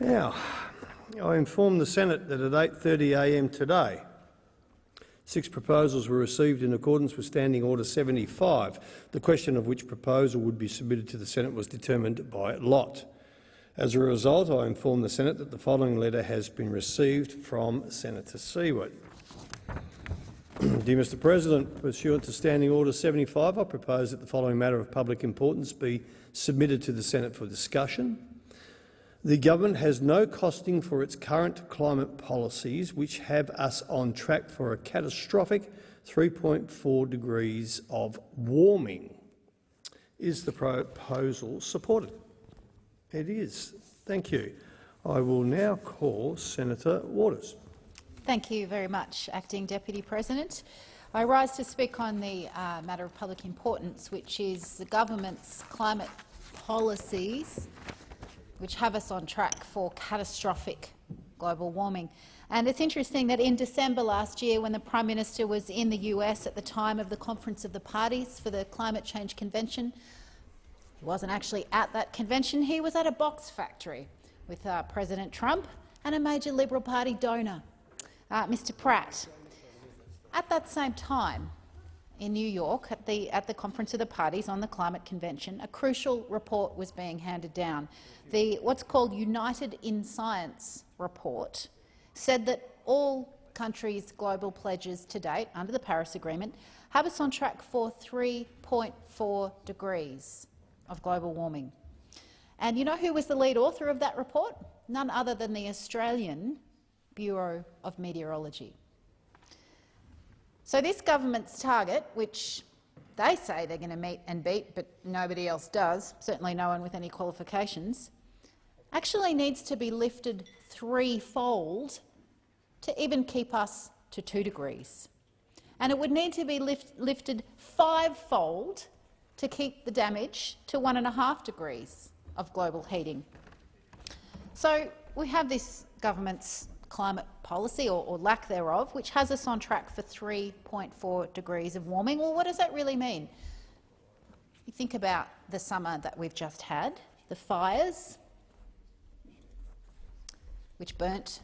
Now, I inform the Senate that at 8.30am today, six proposals were received in accordance with Standing Order 75, the question of which proposal would be submitted to the Senate was determined by lot. As a result, I inform the Senate that the following letter has been received from Senator Siewert. Dear Mr President, pursuant to Standing Order 75, I propose that the following matter of public importance be submitted to the Senate for discussion. The government has no costing for its current climate policies, which have us on track for a catastrophic 3.4 degrees of warming. Is the proposal supported? It is. Thank you. I will now call Senator Waters. Thank you very much, Acting Deputy President. I rise to speak on the uh, matter of public importance, which is the government's climate policies which have us on track for catastrophic global warming. And it's interesting that in December last year, when the Prime Minister was in the US at the time of the Conference of the Parties for the Climate Change Convention, he wasn't actually at that convention. He was at a box factory with uh, President Trump and a major Liberal Party donor uh, Mr Pratt. At that same time, in New York, at the, at the Conference of the Parties on the Climate Convention, a crucial report was being handed down. The what's called United in Science report said that all countries' global pledges to date under the Paris Agreement have us on track for 3.4 degrees of global warming. And you know who was the lead author of that report? None other than the Australian Bureau of Meteorology. So this government's target, which they say they're going to meet and beat, but nobody else does, certainly no one with any qualifications, actually needs to be lifted threefold to even keep us to two degrees. And it would need to be lift, lifted fivefold to keep the damage to one and a half degrees of global heating. So we have this government's climate policy, or, or, lack thereof, which has us on track for 3.4 degrees of warming. Well, what does that really mean? You think about the summer that we've just had, the fires, which burnt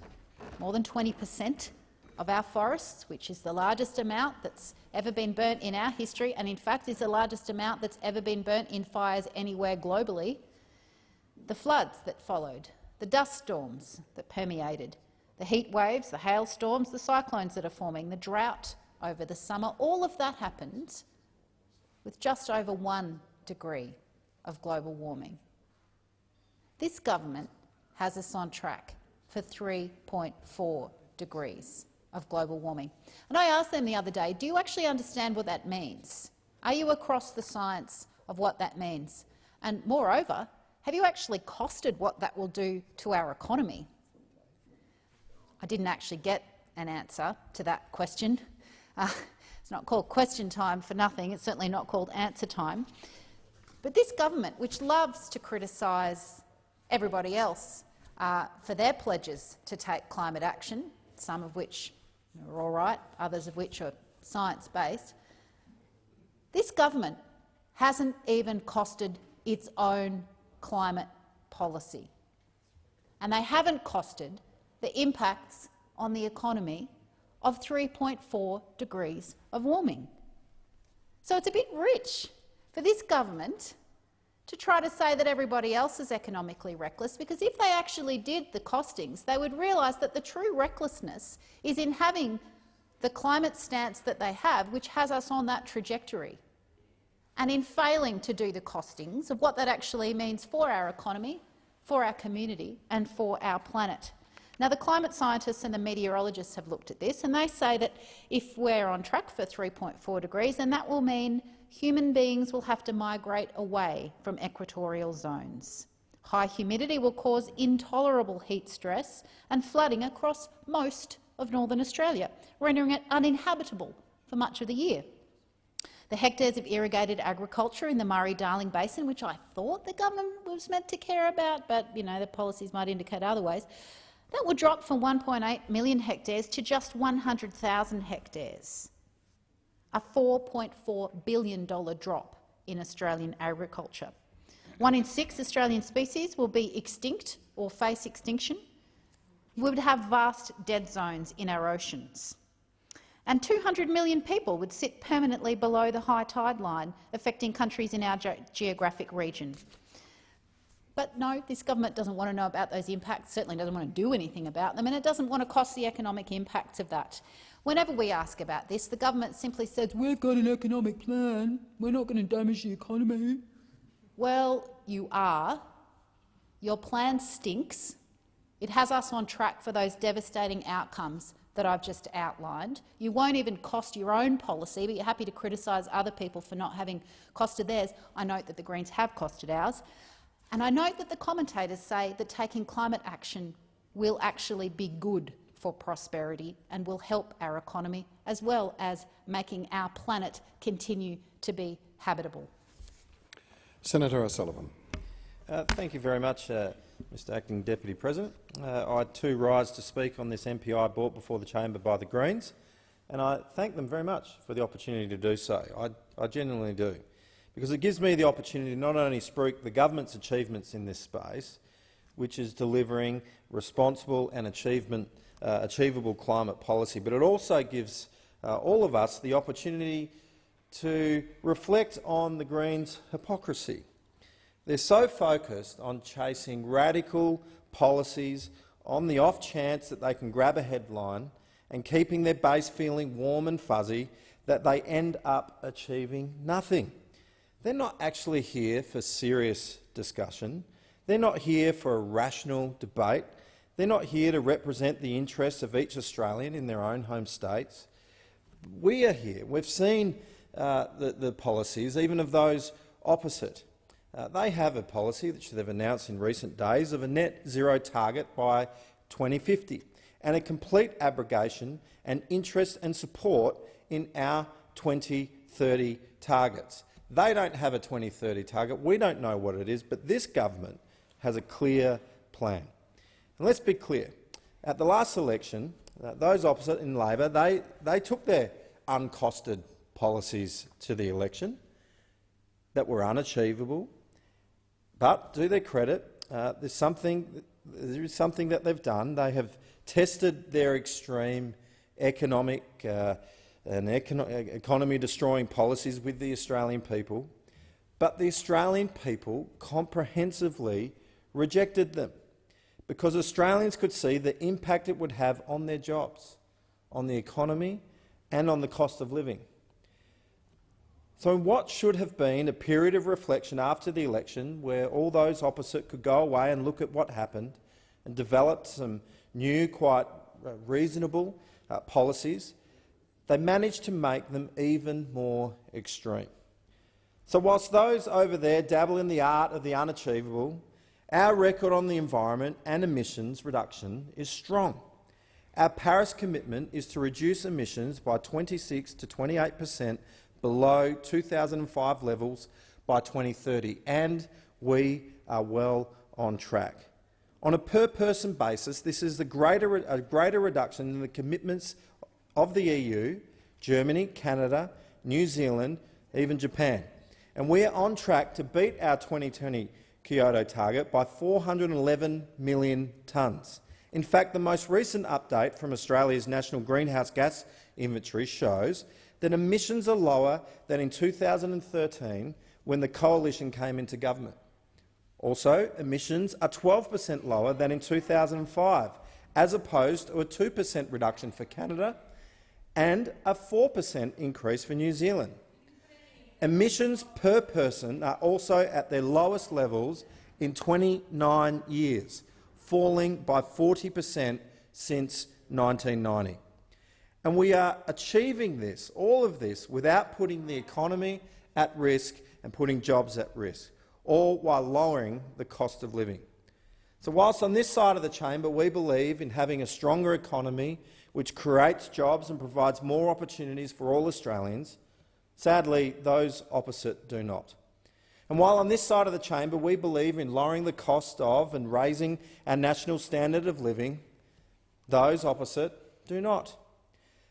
more than 20 per cent of our forests, which is the largest amount that's ever been burnt in our history, and in fact is the largest amount that's ever been burnt in fires anywhere globally. The floods that followed, the dust storms that permeated, the heat waves, the hailstorms, the cyclones that are forming, the drought over the summer, all of that happened with just over one degree of global warming. This government has us on track for 3.4 degrees of global warming. And I asked them the other day, do you actually understand what that means? Are you across the science of what that means? And moreover, have you actually costed what that will do to our economy? I didn't actually get an answer to that question. Uh, it's not called question time for nothing. It's certainly not called answer time. But this government, which loves to criticise everybody else uh, for their pledges to take climate action, some of which are all right, others of which are science-based, this government hasn't even costed its own climate policy. And they haven't costed the impacts on the economy of 3.4 degrees of warming. So it's a bit rich for this government to try to say that everybody else is economically reckless, because if they actually did the costings, they would realise that the true recklessness is in having the climate stance that they have, which has us on that trajectory, and in failing to do the costings of what that actually means for our economy, for our community and for our planet. Now, the climate scientists and the meteorologists have looked at this, and they say that if we're on track for 3.4 degrees, then that will mean human beings will have to migrate away from equatorial zones. High humidity will cause intolerable heat stress and flooding across most of northern Australia, rendering it uninhabitable for much of the year. The hectares of irrigated agriculture in the Murray-Darling Basin, which I thought the government was meant to care about, but you know, the policies might indicate otherwise, that will drop from 1.8 million hectares to just 100,000 hectares, a $4.4 billion drop in Australian agriculture. One in six Australian species will be extinct or face extinction. We would have vast dead zones in our oceans. And 200 million people would sit permanently below the high tide line, affecting countries in our ge geographic region. But no, this government doesn't want to know about those impacts, certainly doesn't want to do anything about them, and it doesn't want to cost the economic impacts of that. Whenever we ask about this, the government simply says, we've got an economic plan, we're not going to damage the economy. Well, you are. Your plan stinks. It has us on track for those devastating outcomes that I've just outlined. You won't even cost your own policy, but you're happy to criticise other people for not having costed theirs. I note that the Greens have costed ours. And I note that the commentators say that taking climate action will actually be good for prosperity and will help our economy, as well as making our planet continue to be habitable. Senator O'Sullivan. Uh, thank you very much, uh, Mr Acting Deputy President. Uh, I too rise to speak on this MPI brought before the chamber by the Greens, and I thank them very much for the opportunity to do so. I, I genuinely do, because it gives me the opportunity to not only speak the government's achievements in this space, which is delivering responsible and uh, achievable climate policy, but it also gives uh, all of us the opportunity to reflect on the Greens' hypocrisy. They're so focused on chasing radical policies on the off chance that they can grab a headline and keeping their base feeling warm and fuzzy that they end up achieving nothing. They're not actually here for serious discussion. They're not here for a rational debate. They're not here to represent the interests of each Australian in their own home states. We are here. We've seen uh, the, the, policies, even of those opposite. Uh, they have a policy which they've announced in recent days of a net zero target by 2050 and a complete abrogation and interest and support in our 2030 targets. They don't have a 2030 target. We don't know what it is, but this government has a clear plan. And let's be clear. At the last election, uh, those opposite in Labor, they, they took their uncosted policies to the election that were unachievable. But, to their credit, uh, there's something, there is something that they've done. They have tested their extreme economic uh, econo economy-destroying policies with the Australian people, but the Australian people comprehensively rejected them because Australians could see the impact it would have on their jobs, on the economy and on the cost of living. So in what should have been a period of reflection after the election, where all those opposite could go away and look at what happened and develop some new, quite uh, reasonable uh, policies, they managed to make them even more extreme. So whilst those over there dabble in the art of the unachievable, our record on the environment and emissions reduction is strong. Our Paris commitment is to reduce emissions by 26 to 28 per cent below 2005 levels by 2030, and we are well on track. On a per-person basis, this is a greater, a greater reduction than the commitments of the EU, Germany, Canada, New Zealand, even Japan. And we are on track to beat our 2020 Kyoto target by 411 million tonnes. In fact, the most recent update from Australia's National Greenhouse Gas Inventory shows that emissions are lower than in 2013 when the coalition came into government. Also, emissions are 12 per cent lower than in 2005, as opposed to a 2 per cent reduction for Canada and a 4 per cent increase for New Zealand. Emissions per person are also at their lowest levels in 29 years, falling by 40 per cent since 1990. And we are achieving this, all of this, without putting the economy at risk and putting jobs at risk, all while lowering the cost of living. So whilst on this side of the chamber we believe in having a stronger economy which creates jobs and provides more opportunities for all Australians, sadly those opposite do not. And while on this side of the chamber we believe in lowering the cost of and raising our national standard of living, those opposite do not.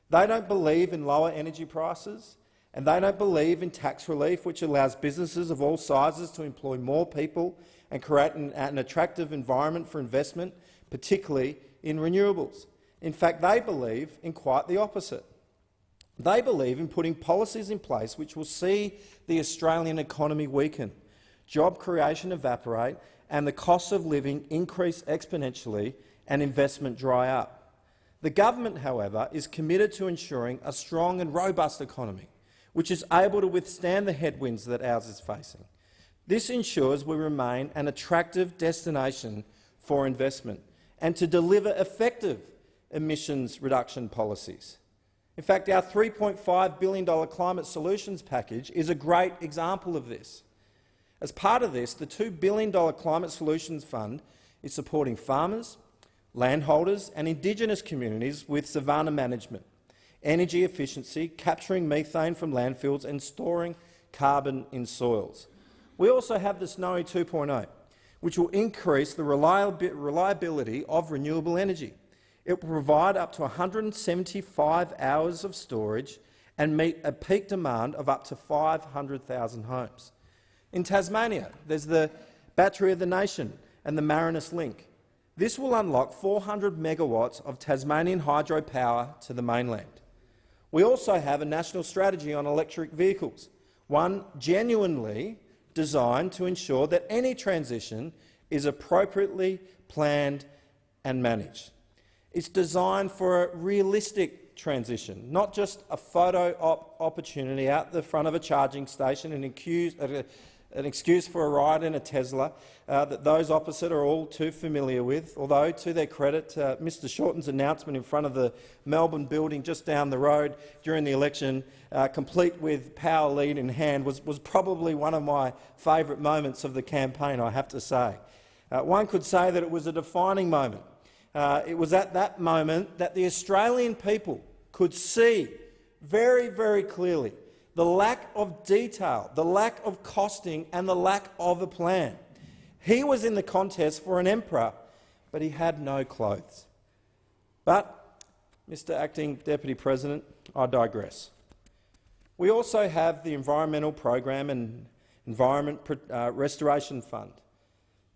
They don't believe in lower energy prices, And they don't believe in tax relief, which allows businesses of all sizes to employ more people and create an, an attractive environment for investment, particularly in renewables. In fact, they believe in quite the opposite. They believe in putting policies in place which will see the Australian economy weaken, job creation evaporate and the cost of living increase exponentially and investment dry up. The government, however, is committed to ensuring a strong and robust economy, which is able to withstand the headwinds that ours is facing. This ensures we remain an attractive destination for investment and to deliver effective emissions reduction policies. In fact, our $3.5 billion climate solutions package is a great example of this. As part of this, the $2 billion Climate Solutions Fund is supporting farmers, landholders and Indigenous communities with savanna management, energy efficiency, capturing methane from landfills and storing carbon in soils. We also have the Snowy 2.0, which will increase the reliability of renewable energy. It will provide up to 175 hours of storage and meet a peak demand of up to 500,000 homes. In Tasmania, there's the Battery of the Nation and the Marinus Link. This will unlock 400 megawatts of Tasmanian hydropower to the mainland. We also have a national strategy on electric vehicles, one genuinely designed to ensure that any transition is appropriately planned and managed. It's designed for a realistic transition, not just a photo op opportunity out the front of a charging station and uh, an excuse for a ride in a Tesla uh, that those opposite are all too familiar with, although, to their credit, uh, Mr Shorten's announcement in front of the Melbourne building just down the road during the election, uh, complete with power lead in hand, was, was probably one of my favourite moments of the campaign, I have to say. Uh, one could say that it was a defining moment. Uh, it was at that moment that the Australian people could see very, very clearly the lack of detail, the lack of costing and the lack of a plan. He was in the contest for an emperor, but he had no clothes. But, Mr Acting Deputy President, I digress. We also have the Environmental Program and Environment uh, Restoration Fund,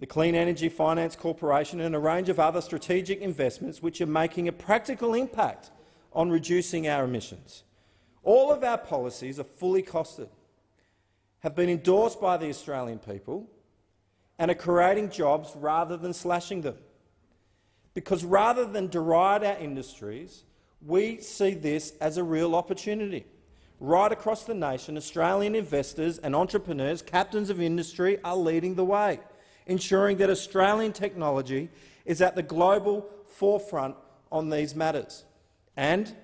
the Clean Energy Finance Corporation and a range of other strategic investments which are making a practical impact on reducing our emissions. All of our policies are fully costed, have been endorsed by the Australian people and are creating jobs rather than slashing them. Because rather than deride our industries, we see this as a real opportunity. Right across the nation, Australian investors and entrepreneurs, captains of industry, are leading the way, ensuring that Australian technology is at the global forefront on these matters. And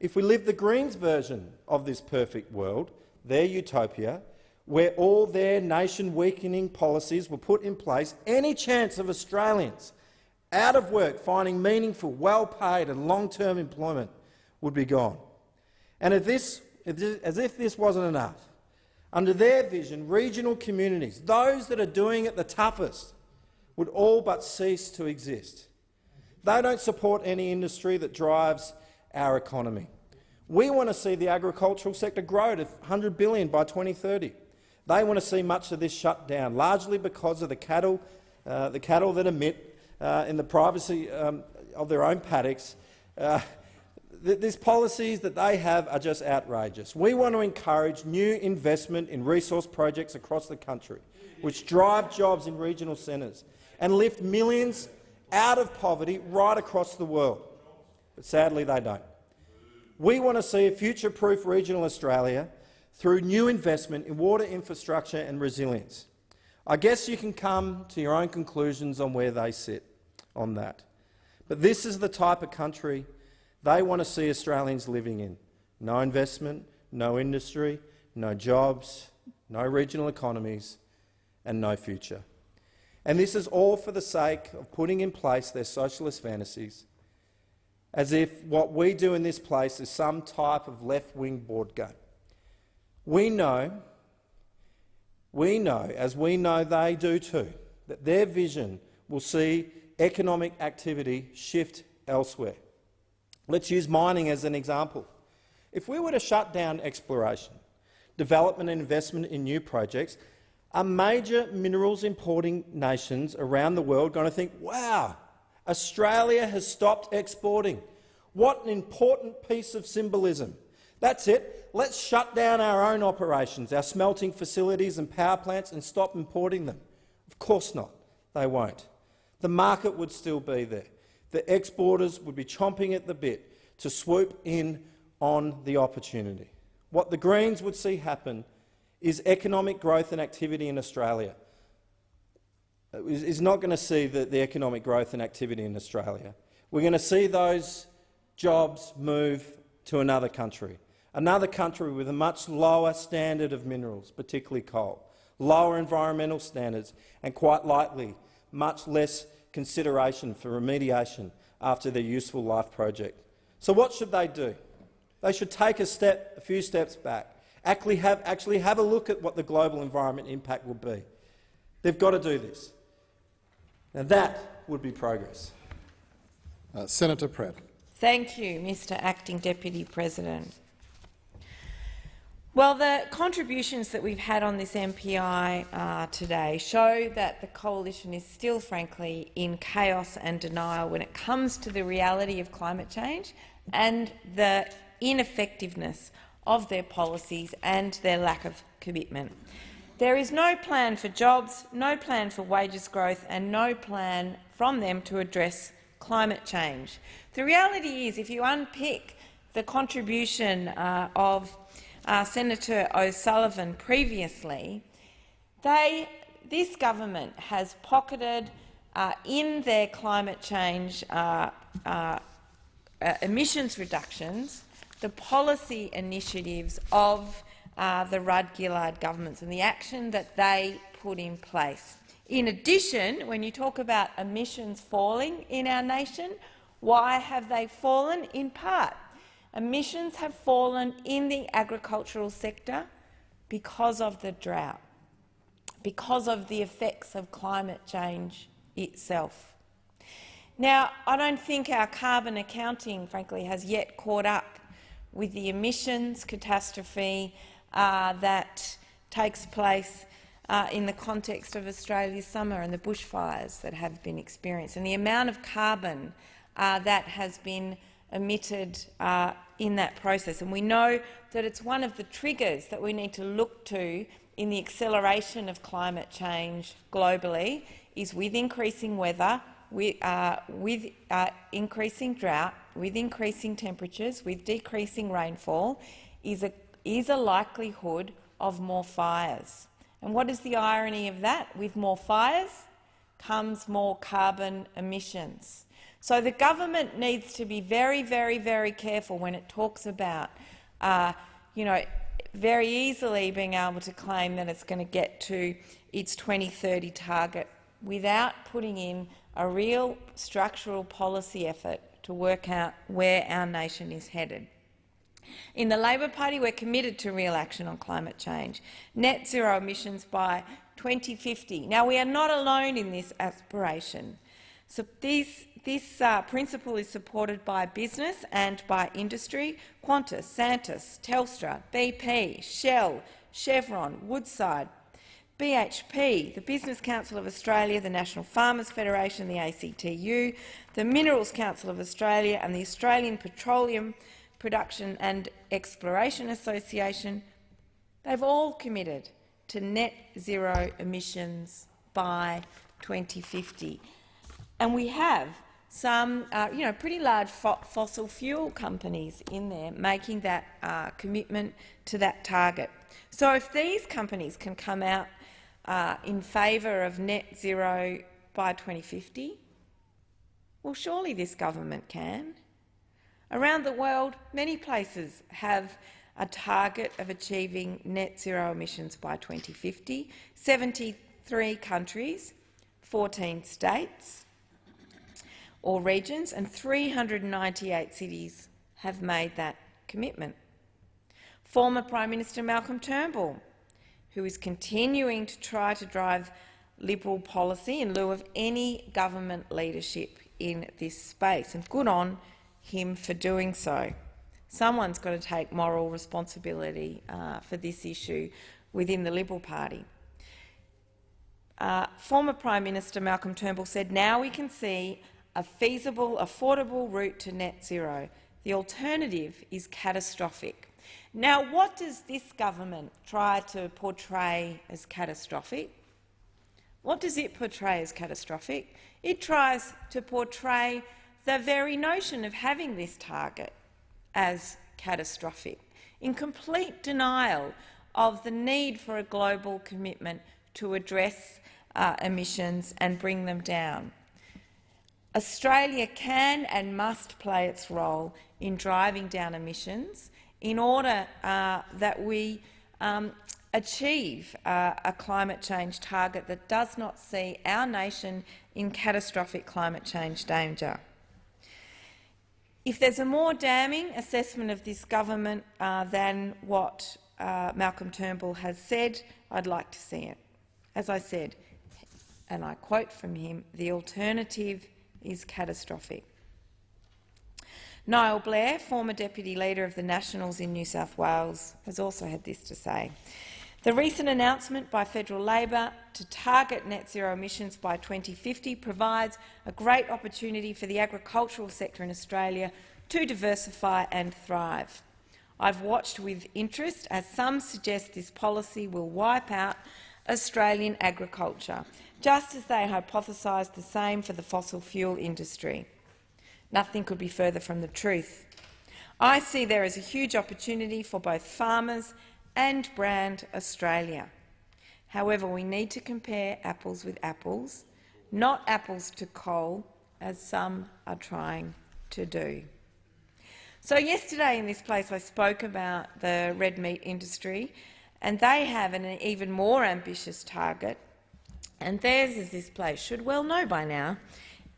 if we live the Greens' version of this perfect world, their utopia, where all their nation-weakening policies were put in place, any chance of Australians out of work finding meaningful, well-paid and long-term employment would be gone. And if this, as if this wasn't enough, under their vision, regional communities, those that are doing it the toughest, would all but cease to exist. They don't support any industry that drives our economy. We want to see the agricultural sector grow to 100 billion by 2030. They want to see much of this shut down, largely because of the cattle, uh, the cattle that emit uh, in the privacy um, of their own paddocks. Uh, th these policies that they have are just outrageous. We want to encourage new investment in resource projects across the country, which drive jobs in regional centres and lift millions out of poverty right across the world but sadly they don't. We want to see a future-proof regional Australia through new investment in water infrastructure and resilience. I guess you can come to your own conclusions on where they sit on that. But this is the type of country they want to see Australians living in. No investment, no industry, no jobs, no regional economies and no future. And this is all for the sake of putting in place their socialist fantasies as if what we do in this place is some type of left-wing board game. We know, we know, as we know they do too, that their vision will see economic activity shift elsewhere. Let's use mining as an example. If we were to shut down exploration development and investment in new projects, are major minerals importing nations around the world going to think, wow, Australia has stopped exporting. What an important piece of symbolism. That's it. Let's shut down our own operations, our smelting facilities and power plants and stop importing them. Of course not. They won't. The market would still be there. The exporters would be chomping at the bit to swoop in on the opportunity. What the Greens would see happen is economic growth and activity in Australia. Uh, is not going to see the, the economic growth and activity in Australia. We're going to see those jobs move to another country, another country with a much lower standard of minerals, particularly coal, lower environmental standards and, quite likely, much less consideration for remediation after their useful life project. So what should they do? They should take a, step, a few steps back, actually have, actually have a look at what the global environment impact will be. They've got to do this. Now that would be progress. Uh, Senator Pratt. Thank you, Mr Acting Deputy President. Well, the contributions that we've had on this MPI uh, today show that the coalition is still, frankly, in chaos and denial when it comes to the reality of climate change and the ineffectiveness of their policies and their lack of commitment. There is no plan for jobs, no plan for wages growth and no plan from them to address climate change. The reality is, if you unpick the contribution uh, of uh, Senator O'Sullivan previously, they, this government has pocketed uh, in their climate change uh, uh, uh emissions reductions the policy initiatives of uh, the Rudd-Gillard governments and the action that they put in place. In addition, when you talk about emissions falling in our nation, why have they fallen? In part Emissions have fallen in the agricultural sector because of the drought, because of the effects of climate change itself. Now, I don't think our carbon accounting, frankly, has yet caught up with the emissions catastrophe uh, that takes place uh, in the context of Australia's summer and the bushfires that have been experienced, and the amount of carbon uh, that has been emitted uh, in that process. And we know that it's one of the triggers that we need to look to in the acceleration of climate change globally is with increasing weather, with, uh, with uh, increasing drought, with increasing temperatures, with decreasing rainfall, is a, is a likelihood of more fires. And what is the irony of that? With more fires comes more carbon emissions. So the government needs to be very, very, very careful when it talks about, uh, you know, very easily being able to claim that it's going to get to its 2030 target without putting in a real structural policy effort to work out where our nation is headed. In the Labor Party, we're committed to real action on climate change, net zero emissions by 2050. Now, we are not alone in this aspiration. So these this uh, principle is supported by business and by industry. Qantas, Santos, Telstra, BP, Shell, Chevron, Woodside, BHP, the Business Council of Australia, the National Farmers Federation, the ACTU, the Minerals Council of Australia and the Australian Petroleum Production and Exploration Association, they've all committed to net zero emissions by 2050. And we have some uh, you know, pretty large fo fossil fuel companies in there making that uh, commitment to that target. So if these companies can come out uh, in favour of net zero by 2050, well, surely this government can. Around the world, many places have a target of achieving net zero emissions by 2050. 73 countries, 14 states, or regions, and 398 cities have made that commitment. Former Prime Minister Malcolm Turnbull, who is continuing to try to drive Liberal policy in lieu of any government leadership in this space, and good on him for doing so. Someone's got to take moral responsibility uh, for this issue within the Liberal Party. Uh, former Prime Minister Malcolm Turnbull said, now we can see a feasible, affordable route to net zero. The alternative is catastrophic. Now, what does this government try to portray as catastrophic? What does it portray as catastrophic? It tries to portray the very notion of having this target as catastrophic, in complete denial of the need for a global commitment to address uh, emissions and bring them down. Australia can and must play its role in driving down emissions in order uh, that we um, achieve uh, a climate change target that does not see our nation in catastrophic climate change danger. If there's a more damning assessment of this government uh, than what uh, Malcolm Turnbull has said, I'd like to see it. As I said, and I quote from him, the alternative is catastrophic. Niall Blair, former Deputy Leader of the Nationals in New South Wales, has also had this to say. The recent announcement by federal Labor to target net zero emissions by 2050 provides a great opportunity for the agricultural sector in Australia to diversify and thrive. I've watched with interest as some suggest this policy will wipe out Australian agriculture, just as they hypothesised the same for the fossil fuel industry. Nothing could be further from the truth. I see there is a huge opportunity for both farmers and brand Australia. However, we need to compare apples with apples, not apples to coal, as some are trying to do. So yesterday in this place I spoke about the red meat industry, and they have an even more ambitious target, and theirs, as this place should well know by now,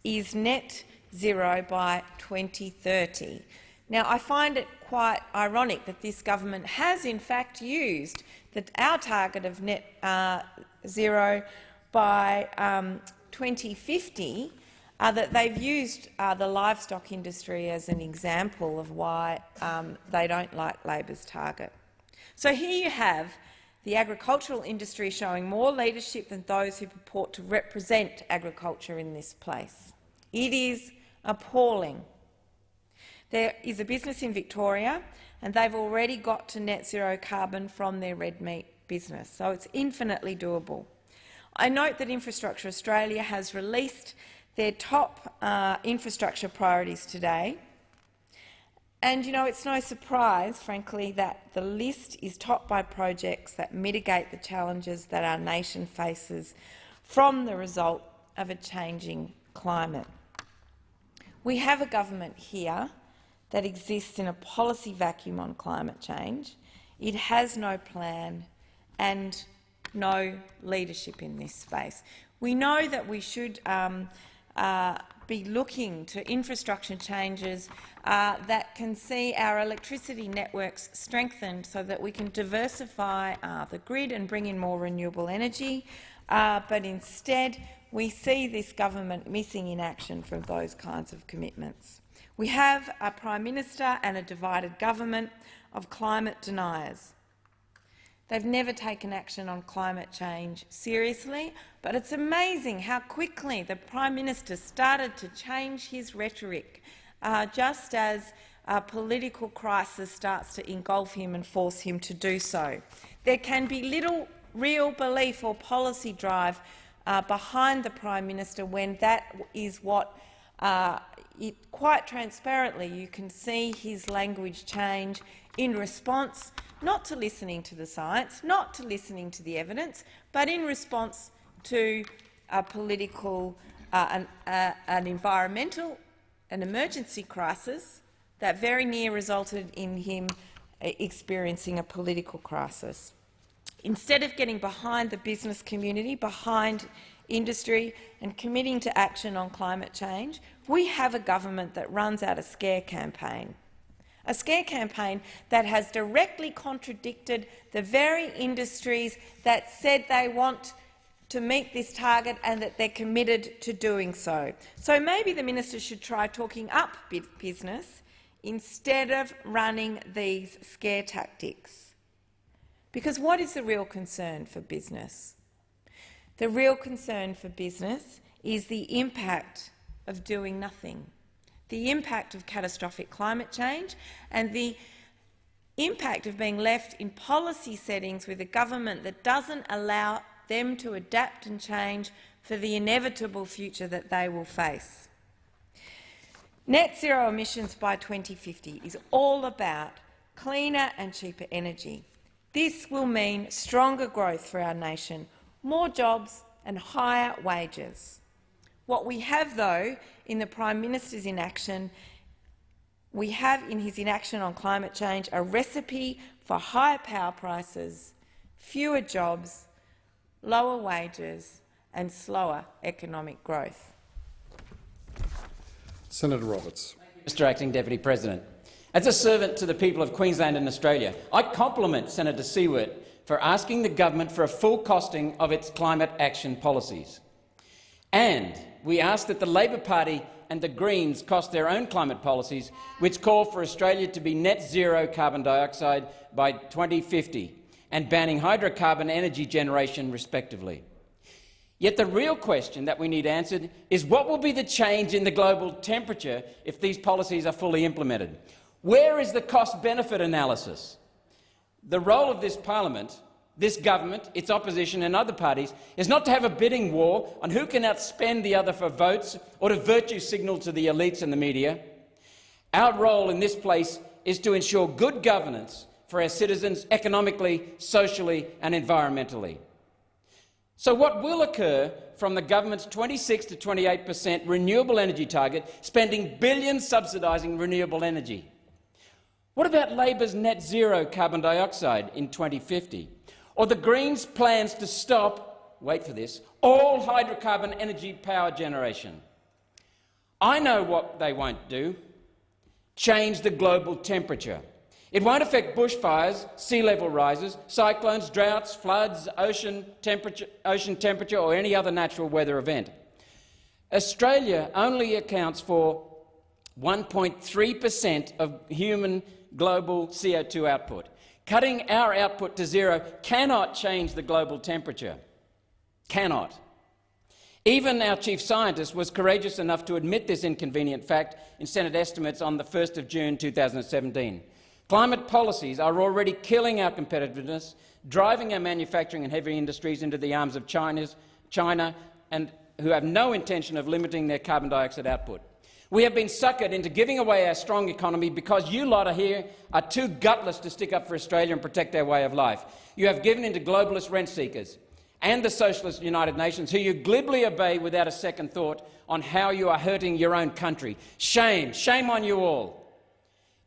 is net zero by 2030. Now, I find it quite ironic that this government has in fact used the, our target of net uh, zero by um, 2050, uh, that they've used uh, the livestock industry as an example of why um, they don't like Labor's target. So here you have the agricultural industry showing more leadership than those who purport to represent agriculture in this place. It is appalling. There is a business in Victoria and they've already got to net zero carbon from their red meat business, so it's infinitely doable. I note that Infrastructure Australia has released their top uh, infrastructure priorities today. And you know, it's no surprise, frankly, that the list is topped by projects that mitigate the challenges that our nation faces from the result of a changing climate. We have a government here that exists in a policy vacuum on climate change. It has no plan and no leadership in this space. We know that we should um, uh, be looking to infrastructure changes uh, that can see our electricity networks strengthened so that we can diversify uh, the grid and bring in more renewable energy. Uh, but instead, we see this government missing in action from those kinds of commitments. We have a Prime Minister and a divided government of climate deniers. They've never taken action on climate change seriously, but it's amazing how quickly the Prime Minister started to change his rhetoric, uh, just as a political crisis starts to engulf him and force him to do so. There can be little real belief or policy drive uh, behind the Prime Minister when that is what, uh, it, quite transparently, you can see his language change in response not to listening to the science, not to listening to the evidence, but in response to a political, uh, an, uh, an environmental, an emergency crisis that very near resulted in him uh, experiencing a political crisis. Instead of getting behind the business community, behind industry and committing to action on climate change, we have a government that runs out a scare campaign. A scare campaign that has directly contradicted the very industries that said they want to meet this target and that they're committed to doing so. So maybe the minister should try talking up business instead of running these scare tactics. Because what is the real concern for business? The real concern for business is the impact of doing nothing, the impact of catastrophic climate change and the impact of being left in policy settings with a government that doesn't allow them to adapt and change for the inevitable future that they will face. Net zero emissions by 2050 is all about cleaner and cheaper energy. This will mean stronger growth for our nation, more jobs and higher wages. What we have, though, in the Prime Minister's inaction, we have in his inaction on climate change a recipe for higher power prices, fewer jobs, lower wages and slower economic growth. Senator Roberts. Mr Acting Deputy President. As a servant to the people of Queensland and Australia, I compliment Senator Siewert for asking the government for a full costing of its climate action policies. And we ask that the Labor Party and the Greens cost their own climate policies, which call for Australia to be net zero carbon dioxide by 2050 and banning hydrocarbon energy generation respectively. Yet the real question that we need answered is what will be the change in the global temperature if these policies are fully implemented? Where is the cost-benefit analysis? The role of this parliament, this government, its opposition and other parties is not to have a bidding war on who can outspend the other for votes or to virtue signal to the elites and the media. Our role in this place is to ensure good governance for our citizens economically, socially and environmentally. So what will occur from the government's 26 to 28 per cent renewable energy target, spending billions subsidising renewable energy? What about Labor's net zero carbon dioxide in 2050? Or the Greens' plans to stop, wait for this, all hydrocarbon energy power generation? I know what they won't do. Change the global temperature. It won't affect bushfires, sea level rises, cyclones, droughts, floods, ocean temperature, ocean temperature or any other natural weather event. Australia only accounts for 1.3 per cent of human global CO2 output. Cutting our output to zero cannot change the global temperature. Cannot. Even our chief scientist was courageous enough to admit this inconvenient fact in Senate estimates on the 1st of June 2017. Climate policies are already killing our competitiveness, driving our manufacturing and heavy industries into the arms of China's, China and who have no intention of limiting their carbon dioxide output. We have been suckered into giving away our strong economy because you lot are here are too gutless to stick up for Australia and protect our way of life. You have given in to globalist rent seekers and the Socialist United Nations, who you glibly obey without a second thought on how you are hurting your own country. Shame, shame on you all.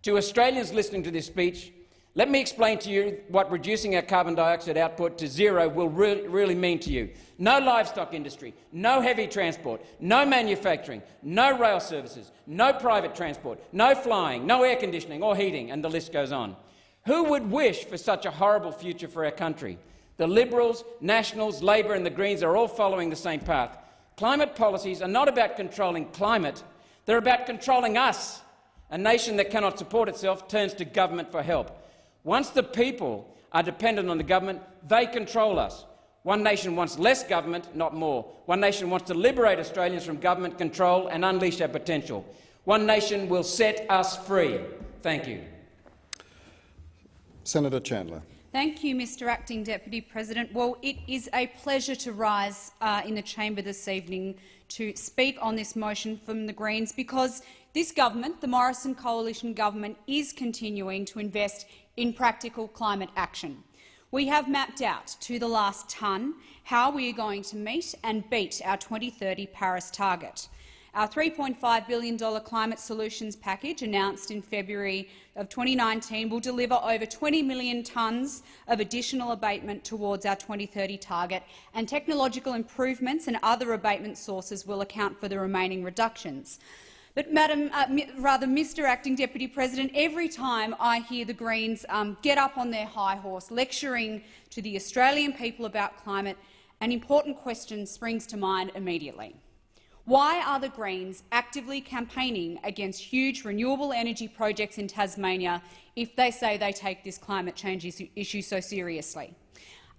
To Australians listening to this speech, let me explain to you what reducing our carbon dioxide output to zero will re really mean to you. No livestock industry, no heavy transport, no manufacturing, no rail services, no private transport, no flying, no air conditioning or heating, and the list goes on. Who would wish for such a horrible future for our country? The Liberals, Nationals, Labor and the Greens are all following the same path. Climate policies are not about controlling climate, they're about controlling us a nation that cannot support itself turns to government for help. Once the people are dependent on the government, they control us. One nation wants less government, not more. One nation wants to liberate Australians from government control and unleash our potential. One nation will set us free. Thank you. Senator Chandler. Thank you, Mr Acting Deputy President. Well, it is a pleasure to rise uh, in the chamber this evening to speak on this motion from the Greens because this government, the Morrison coalition government, is continuing to invest in practical climate action. We have mapped out to the last tonne how we are going to meet and beat our 2030 Paris target. Our $3.5 billion climate solutions package, announced in February of 2019, will deliver over 20 million tonnes of additional abatement towards our 2030 target, and technological improvements and other abatement sources will account for the remaining reductions. But, Madam, uh, rather, Mr Acting Deputy President, every time I hear the Greens um, get up on their high horse lecturing to the Australian people about climate, an important question springs to mind immediately. Why are the Greens actively campaigning against huge renewable energy projects in Tasmania if they say they take this climate change issue so seriously?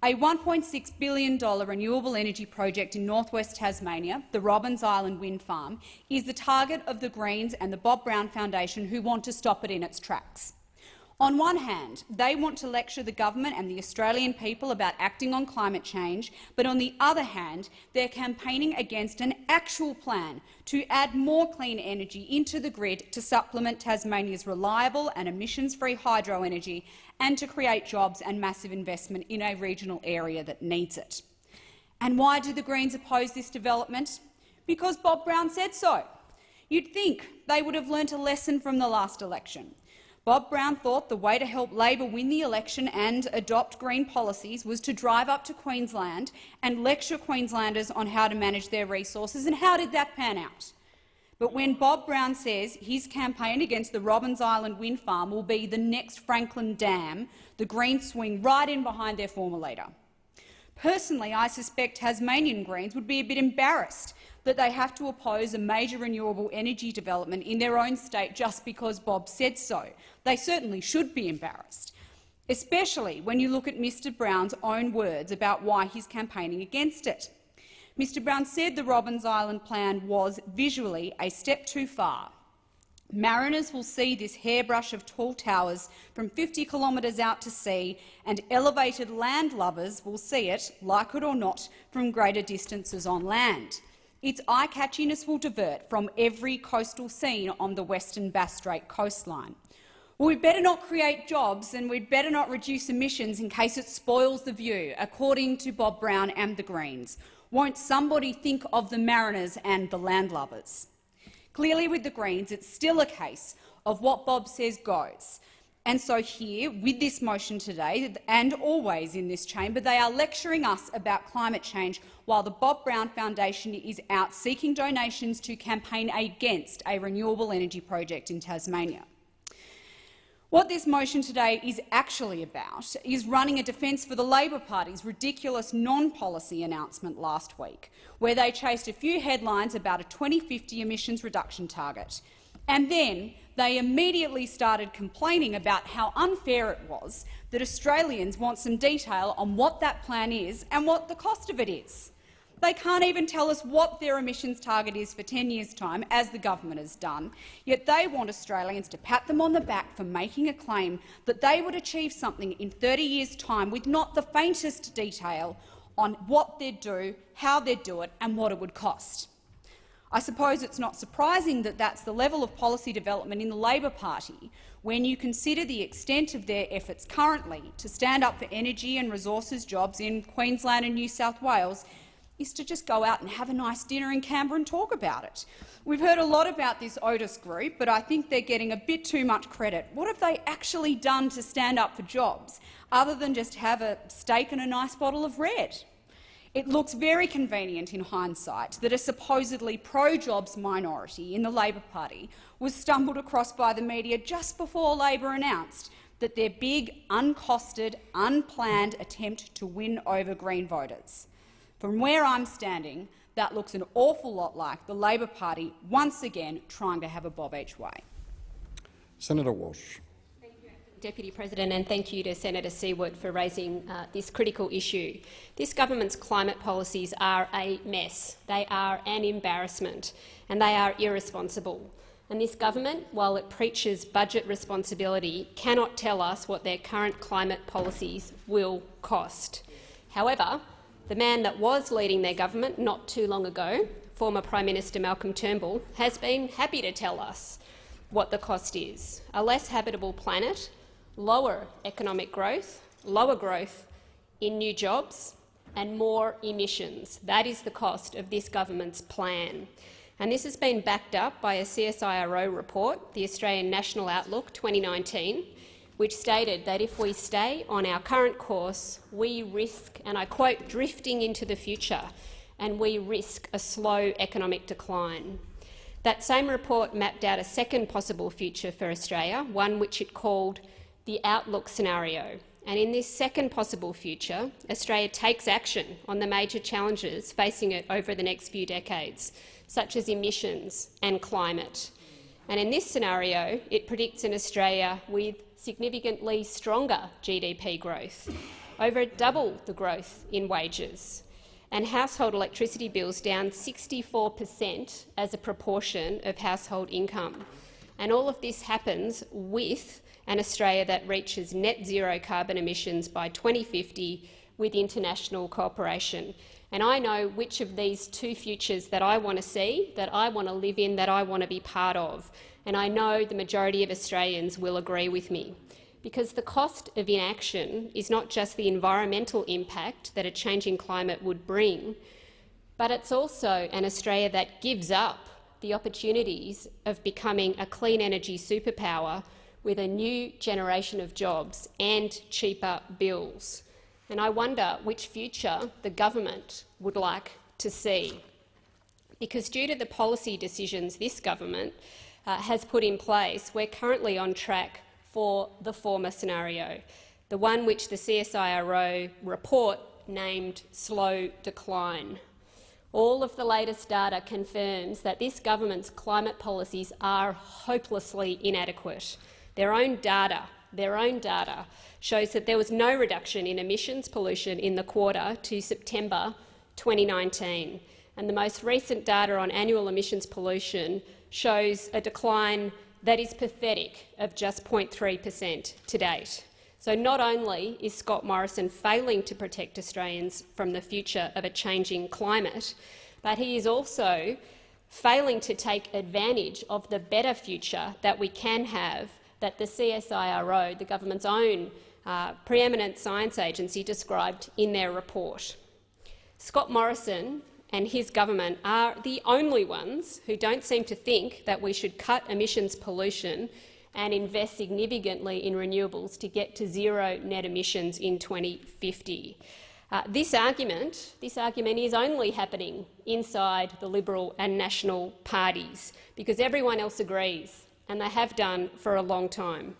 A $1.6 billion renewable energy project in northwest Tasmania, the Robbins Island wind farm, is the target of the Greens and the Bob Brown Foundation who want to stop it in its tracks. On one hand, they want to lecture the government and the Australian people about acting on climate change, but on the other hand, they're campaigning against an actual plan to add more clean energy into the grid to supplement Tasmania's reliable and emissions-free hydro energy and to create jobs and massive investment in a regional area that needs it. And why do the Greens oppose this development? Because Bob Brown said so. You'd think they would have learnt a lesson from the last election. Bob Brown thought the way to help Labor win the election and adopt green policies was to drive up to Queensland and lecture Queenslanders on how to manage their resources. And how did that pan out? But when Bob Brown says his campaign against the Robbins Island wind farm will be the next Franklin Dam, the Greens swing right in behind their former leader. Personally, I suspect Tasmanian Greens would be a bit embarrassed that they have to oppose a major renewable energy development in their own state just because Bob said so. They certainly should be embarrassed, especially when you look at Mr Brown's own words about why he's campaigning against it. Mr Brown said the Robbins Island plan was visually a step too far. Mariners will see this hairbrush of tall towers from 50 kilometres out to sea, and elevated land lovers will see it, like it or not, from greater distances on land. Its eye-catchiness will divert from every coastal scene on the western Bass Strait coastline. Well, we'd better not create jobs and we'd better not reduce emissions in case it spoils the view, according to Bob Brown and the Greens. Won't somebody think of the mariners and the landlubbers? Clearly, with the Greens, it's still a case of what Bob says goes. And so here, with this motion today, and always in this chamber, they are lecturing us about climate change while the Bob Brown Foundation is out seeking donations to campaign against a renewable energy project in Tasmania. What this motion today is actually about is running a defence for the Labor Party's ridiculous non-policy announcement last week, where they chased a few headlines about a 2050 emissions reduction target. And then they immediately started complaining about how unfair it was that Australians want some detail on what that plan is and what the cost of it is. They can't even tell us what their emissions target is for 10 years' time, as the government has done, yet they want Australians to pat them on the back for making a claim that they would achieve something in 30 years' time with not the faintest detail on what they'd do, how they'd do it and what it would cost. I suppose it's not surprising that that's the level of policy development in the Labor Party when you consider the extent of their efforts currently to stand up for energy and resources jobs in Queensland and New South Wales is to just go out and have a nice dinner in Canberra and talk about it. We've heard a lot about this Otis group, but I think they're getting a bit too much credit. What have they actually done to stand up for jobs, other than just have a steak and a nice bottle of red? It looks very convenient in hindsight that a supposedly pro-jobs minority in the Labor Party was stumbled across by the media just before Labor announced that their big, uncosted, unplanned attempt to win over Green voters. From where I'm standing, that looks an awful lot like the Labor Party once again trying to have a bob each way. Senator Walsh. Deputy President, and thank you to Senator Siewert for raising uh, this critical issue. This government's climate policies are a mess. They are an embarrassment, and they are irresponsible. And this government, while it preaches budget responsibility, cannot tell us what their current climate policies will cost. However, the man that was leading their government not too long ago, former Prime Minister Malcolm Turnbull, has been happy to tell us what the cost is. A less habitable planet lower economic growth, lower growth in new jobs and more emissions. That is the cost of this government's plan. And this has been backed up by a CSIRO report, the Australian National Outlook 2019, which stated that if we stay on our current course, we risk, and I quote, drifting into the future, and we risk a slow economic decline. That same report mapped out a second possible future for Australia, one which it called the outlook scenario. And in this second possible future, Australia takes action on the major challenges facing it over the next few decades, such as emissions and climate. And in this scenario, it predicts an Australia with significantly stronger GDP growth, over double the growth in wages, and household electricity bills down 64 per cent as a proportion of household income. And all of this happens with an Australia that reaches net zero carbon emissions by 2050 with international cooperation. And I know which of these two futures that I want to see, that I want to live in, that I want to be part of. And I know the majority of Australians will agree with me. Because the cost of inaction is not just the environmental impact that a changing climate would bring, but it's also an Australia that gives up the opportunities of becoming a clean energy superpower with a new generation of jobs and cheaper bills. And I wonder which future the government would like to see. Because due to the policy decisions this government uh, has put in place, we're currently on track for the former scenario, the one which the CSIRO report named slow decline. All of the latest data confirms that this government's climate policies are hopelessly inadequate. Their own data, their own data shows that there was no reduction in emissions pollution in the quarter to September 2019. And the most recent data on annual emissions pollution shows a decline that is pathetic of just 0.3 per cent to date. So not only is Scott Morrison failing to protect Australians from the future of a changing climate, but he is also failing to take advantage of the better future that we can have that the CSIRO, the government's own uh, preeminent science agency, described in their report. Scott Morrison and his government are the only ones who don't seem to think that we should cut emissions pollution and invest significantly in renewables to get to zero net emissions in 2050. Uh, this argument, this argument is only happening inside the Liberal and National parties because everyone else agrees and they have done for a long time.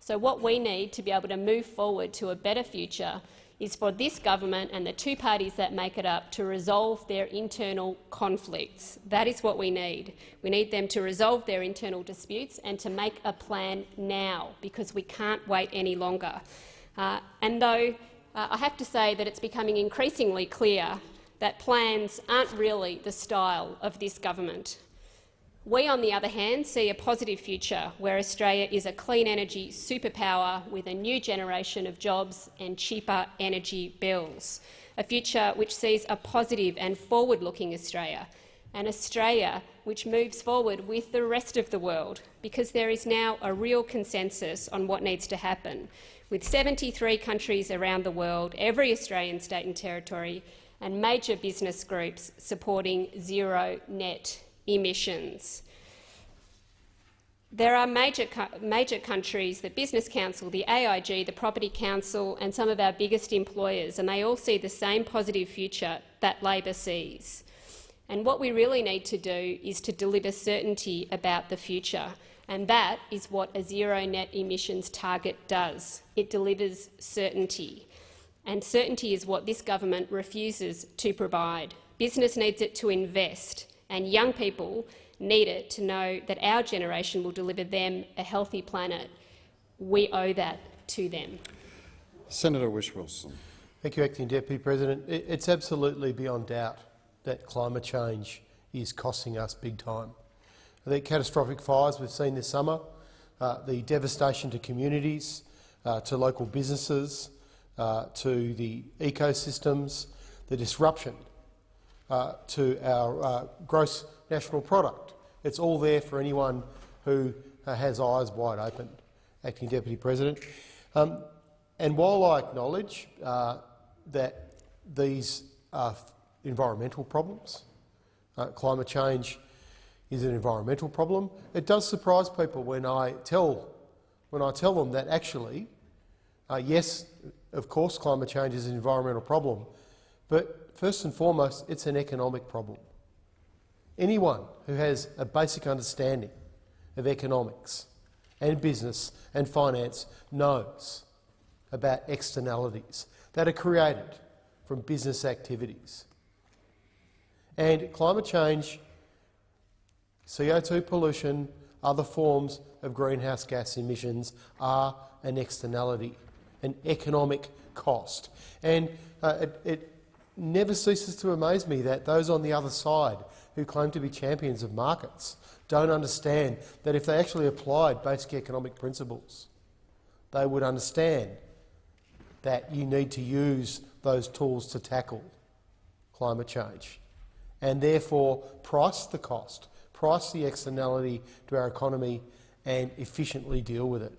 So what we need to be able to move forward to a better future is for this government and the two parties that make it up to resolve their internal conflicts. That is what we need. We need them to resolve their internal disputes and to make a plan now, because we can't wait any longer. Uh, and though uh, I have to say that it's becoming increasingly clear that plans aren't really the style of this government. We, on the other hand, see a positive future where Australia is a clean energy superpower with a new generation of jobs and cheaper energy bills, a future which sees a positive and forward-looking Australia, an Australia which moves forward with the rest of the world, because there is now a real consensus on what needs to happen, with 73 countries around the world, every Australian state and territory, and major business groups supporting zero net emissions. There are major, major countries, the Business Council, the AIG, the Property Council and some of our biggest employers, and they all see the same positive future that Labor sees. And what we really need to do is to deliver certainty about the future, and that is what a zero net emissions target does. It delivers certainty, and certainty is what this government refuses to provide. Business needs it to invest, and young people need it to know that our generation will deliver them a healthy planet. We owe that to them. Senator Whish-Wilson. Thank you, Acting Deputy President. It's absolutely beyond doubt that climate change is costing us big time. The catastrophic fires we've seen this summer, uh, the devastation to communities, uh, to local businesses, uh, to the ecosystems, the disruption uh, to our uh, gross national product. It's all there for anyone who uh, has eyes wide open, Acting Deputy President. Um, and while I acknowledge uh, that these are environmental problems, uh, climate change is an environmental problem, it does surprise people when I tell, when I tell them that actually, yes, of course climate change is an environmental problem, but first and foremost, it's an economic problem. Anyone who has a basic understanding of economics and business and finance knows about externalities that are created from business activities. And climate change CO2 pollution, other forms of greenhouse gas emissions are an externality, an economic cost. And uh, it, it never ceases to amaze me that those on the other side who claim to be champions of markets don't understand that if they actually applied basic economic principles, they would understand that you need to use those tools to tackle climate change and therefore price the cost, price the externality to our economy and efficiently deal with it.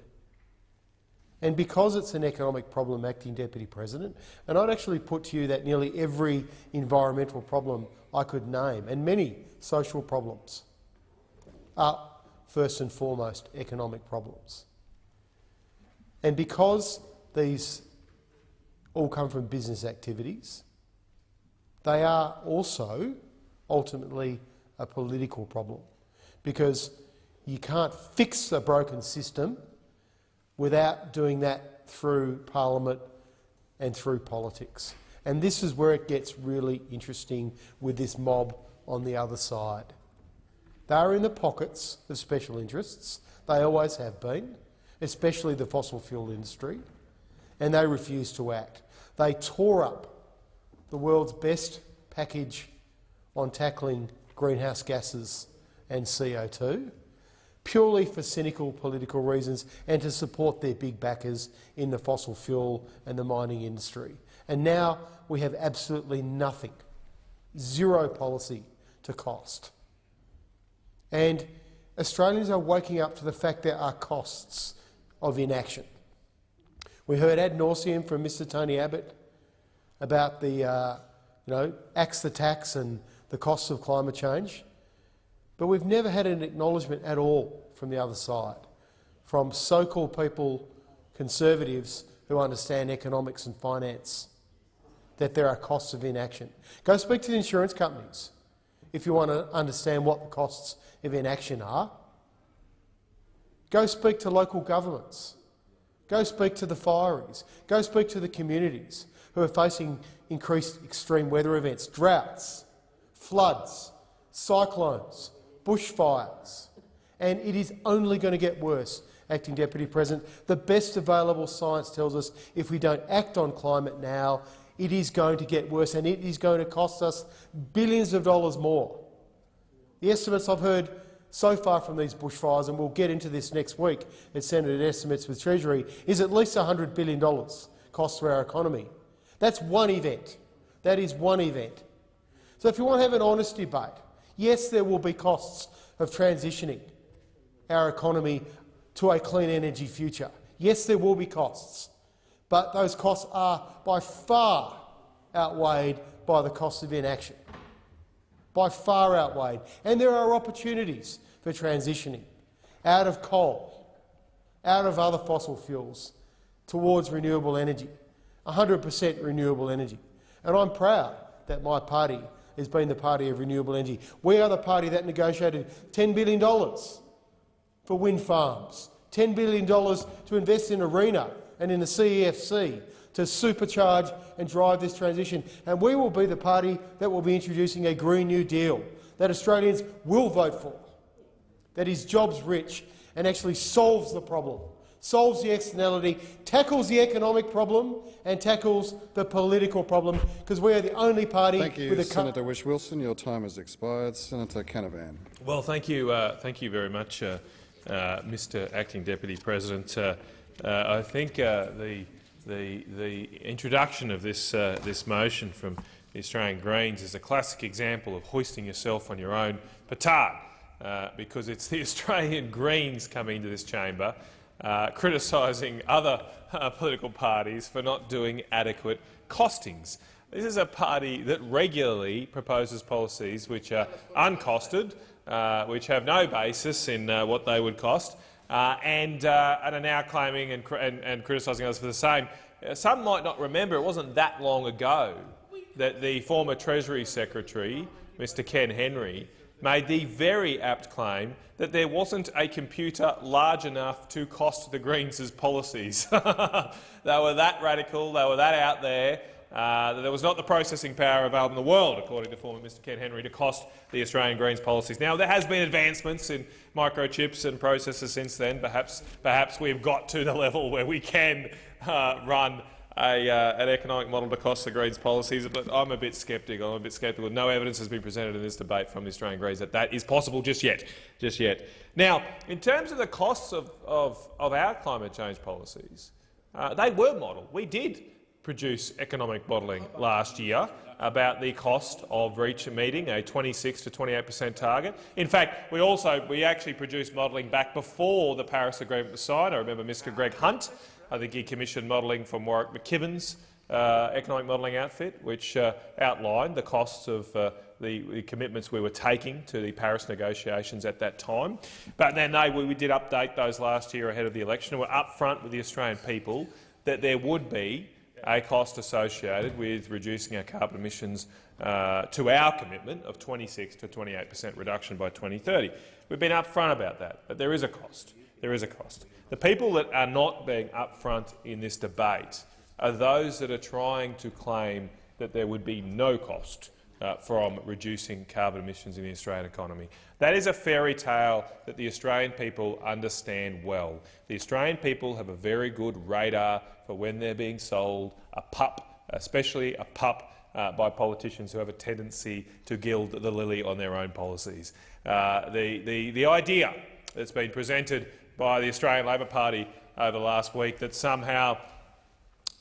And because it's an economic problem, Acting Deputy President, and I'd actually put to you that nearly every environmental problem I could name, and many social problems, are first and foremost economic problems. And because these all come from business activities, they are also ultimately a political problem because you can't fix a broken system without doing that through parliament and through politics. And this is where it gets really interesting with this mob on the other side. They are in the pockets of special interests. They always have been, especially the fossil fuel industry, and they refuse to act. They tore up the world's best package on tackling greenhouse gases and CO2 purely for cynical political reasons and to support their big backers in the fossil fuel and the mining industry. And now we have absolutely nothing, zero policy to cost. And Australians are waking up to the fact there are costs of inaction. We heard ad nauseum from Mr Tony Abbott about the, uh, you know, axe the tax and the costs of climate change. But we've never had an acknowledgement at all from the other side, from so-called people, conservatives who understand economics and finance, that there are costs of inaction. Go speak to the insurance companies if you want to understand what the costs of inaction are. Go speak to local governments. Go speak to the fireys. Go speak to the communities who are facing increased extreme weather events, droughts, floods, cyclones, bushfires, and it is only going to get worse, Acting Deputy President. The best available science tells us if we don't act on climate now, it is going to get worse and it is going to cost us billions of dollars more. The estimates I've heard so far from these bushfires, and we'll get into this next week at Senate estimates with Treasury, is at least $100 billion cost to our economy. That's one event. That is one event. So if you want to have an honest debate, Yes, there will be costs of transitioning our economy to a clean energy future. Yes, there will be costs, but those costs are by far outweighed by the cost of inaction. By far outweighed. And there are opportunities for transitioning out of coal, out of other fossil fuels, towards renewable energy, 100 per cent renewable energy. And I'm proud that my party has been the party of renewable energy. We are the party that negotiated $10 billion for wind farms, $10 billion to invest in ARENA and in the CEFC to supercharge and drive this transition. And we will be the party that will be introducing a Green New Deal that Australians will vote for, that is jobs-rich and actually solves the problem solves the externality, tackles the economic problem and tackles the political problem, because we are the only party Thank you, with a Senator Whish-Wilson. Your time has expired. Senator Canavan. Well, thank you, uh, thank you very much, uh, uh, Mr. Acting Deputy President. Uh, uh, I think uh, the, the, the introduction of this, this motion from the Australian Greens is a classic example of hoisting yourself on your own petard, because it's the Australian Greens coming into this chamber uh, criticising other uh, political parties for not doing adequate costings. This is a party that regularly proposes policies which are uncosted, uh, which have no basis in uh, what they would cost, uh, and, uh, and, are now claiming and, and, and criticising us for the same. some might not remember it wasn't that long ago that the former Treasury Secretary, Mr Ken Henry, made the very apt claim that there wasn't a computer large enough to cost the Greens' policies. they were that radical, they were that out there, uh, that there was not the processing power available in the world, according to former Mr Ken Henry, to cost the Australian Greens policies. Now, there has been advancements in microchips and processors since then. Perhaps, perhaps we've got to the level where we can uh, run a, uh, an economic model to cost the Greens policies, but I'm a bit sceptical. I'm a bit sceptical. No evidence has been presented in this debate from the Australian Greens that that is possible just yet. Just yet. Now, in terms of the costs of, of, of our climate change policies, uh, they were modelled. We did produce economic modelling last year about the cost of reach meeting a 26 to 28 per cent target. In fact, we also we actually produced modelling back before the Paris Agreement was signed. I remember Mr Greg Hunt I think he commissioned modelling from Warwick McKibbin's uh, economic modelling outfit, which uh, outlined the costs of uh, the, the, commitments we were taking to the Paris negotiations at that time. But then they, we, we did update those last year ahead of the election and were upfront with the Australian people that there would be a cost associated with reducing our carbon emissions uh, to our commitment of 26 to 28 per cent reduction by 2030. We've been upfront about that, but there is a cost. There is a cost. The people that are not being upfront in this debate are those that are trying to claim that there would be no cost uh, from reducing carbon emissions in the Australian economy. That is a fairy tale that the Australian people understand well. The Australian people have a very good radar for when they're being sold a pup, especially a pup uh, by politicians who have a tendency to gild the lily on their own policies. Uh, the, the, the idea that's been presented by the Australian Labor Party over the last week that somehow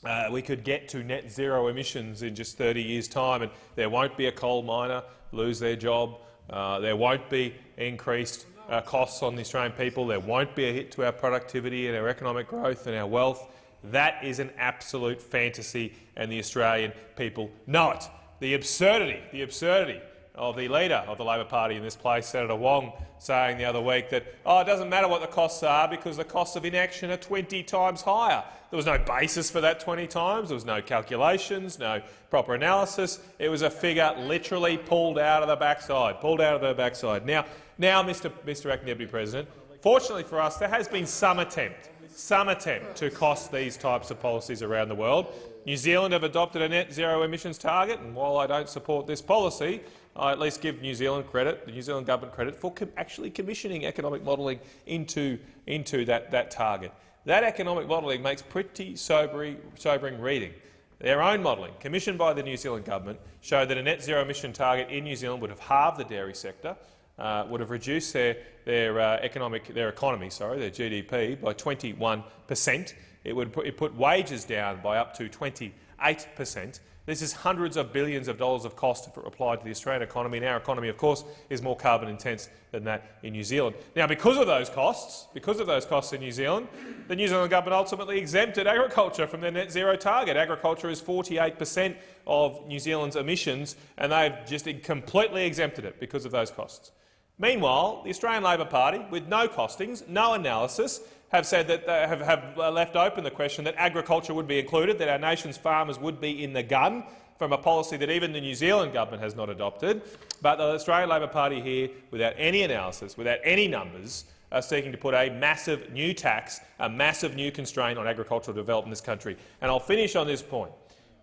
uh, we could get to net zero emissions in just 30 years' time and there won't be a coal miner lose their job, uh, there won't be increased uh, costs on the Australian people, there won't be a hit to our productivity and our economic growth and our wealth. That is an absolute fantasy and the Australian people know it. The absurdity, the absurdity of the leader of the Labor Party in this place, Senator Wong, saying the other week that oh, it doesn't matter what the costs are because the costs of inaction are 20 times higher. There was no basis for that 20 times. There was no calculations, no proper analysis. It was a figure literally pulled out of the backside, pulled out of the backside. Now, now Mr. Mr. Acting Deputy President, fortunately for us, there has been some attempt, some attempt to cost these types of policies around the world. New Zealand have adopted a net zero emissions target, and while I don't support this policy, I at least give New Zealand credit, the New Zealand government credit, for com actually commissioning economic modelling into, into that, that target. That economic modelling makes pretty sobering, sobering reading. Their own modelling, commissioned by the New Zealand government, showed that a net zero emission target in New Zealand would have halved the dairy sector, uh, would have reduced their, their uh, economic their economy, sorry, their GDP by 21 per cent. It would put, it put wages down by up to 28 per cent, this is hundreds of billions of dollars of cost if it applied to the Australian economy, and our economy, of course, is more carbon intense than that in New Zealand. Now, because of those costs, because of those costs in New Zealand, the New Zealand government ultimately exempted agriculture from their net zero target. Agriculture is 48 per cent of New Zealand's emissions, and they've just completely exempted it because of those costs. Meanwhile, the Australian Labor Party, with no costings, no analysis, have said that they have, have uh, left open the question that agriculture would be included, that our nation's farmers would be in the gun from a policy that even the New Zealand government has not adopted. But the Australian Labor Party here, without any analysis, without any numbers, are seeking to put a massive new tax, a massive new constraint on agricultural development in this country. And I'll finish on this point.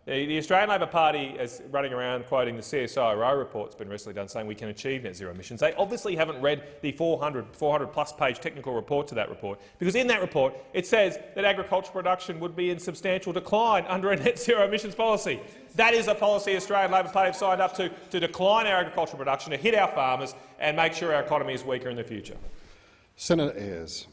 The, the Australian Labor Party is running around quoting the CSIRO report that's been recently done saying we can achieve net zero emissions. They obviously haven't read the 400, 400 plus page technical report to that report, because in that report it says that agricultural production would be in substantial decline under a net zero emissions policy. That is a policy the Australian Labor Party have signed up to, to decline our agricultural production, to hit our farmers and make sure our economy is weaker in the future. Senator Ayres.